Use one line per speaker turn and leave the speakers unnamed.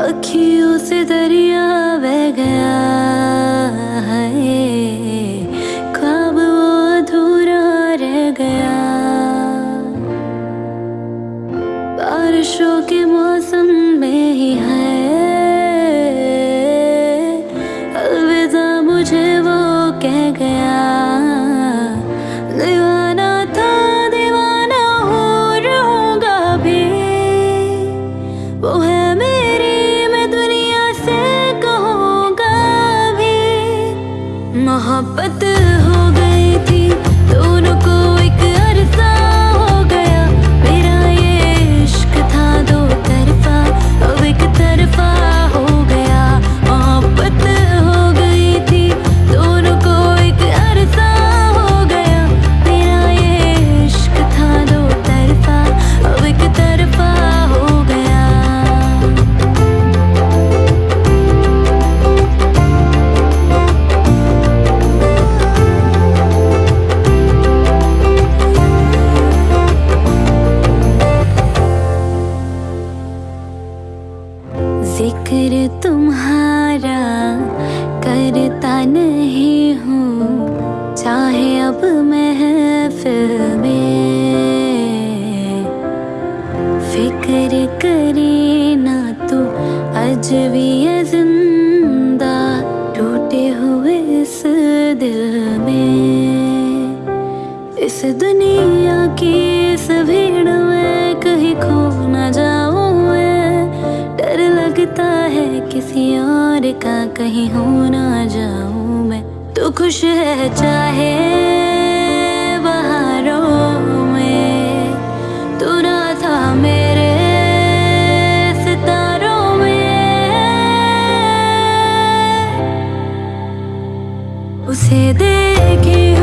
अखियों से दरिया बह गया है। ख्वाब वो अधूरा रह गया। बारिशों के मौसम में ही है। अलविदा मुझे वो कह गया। मोहब्बत हो तुम्हारा करता नहीं हूँ। चाहे अब महफिल में फ़िक्र करे ना तू भी ज़िंदा टूटे हुए इस दिल में। इस दुनिया की इस में कहीं खो न डर लगता है किसी और का कहीं हो ना जाऊँ मैं। तो खुश है चाहे में। तू ना था मेरे सितारों में। उसे देखे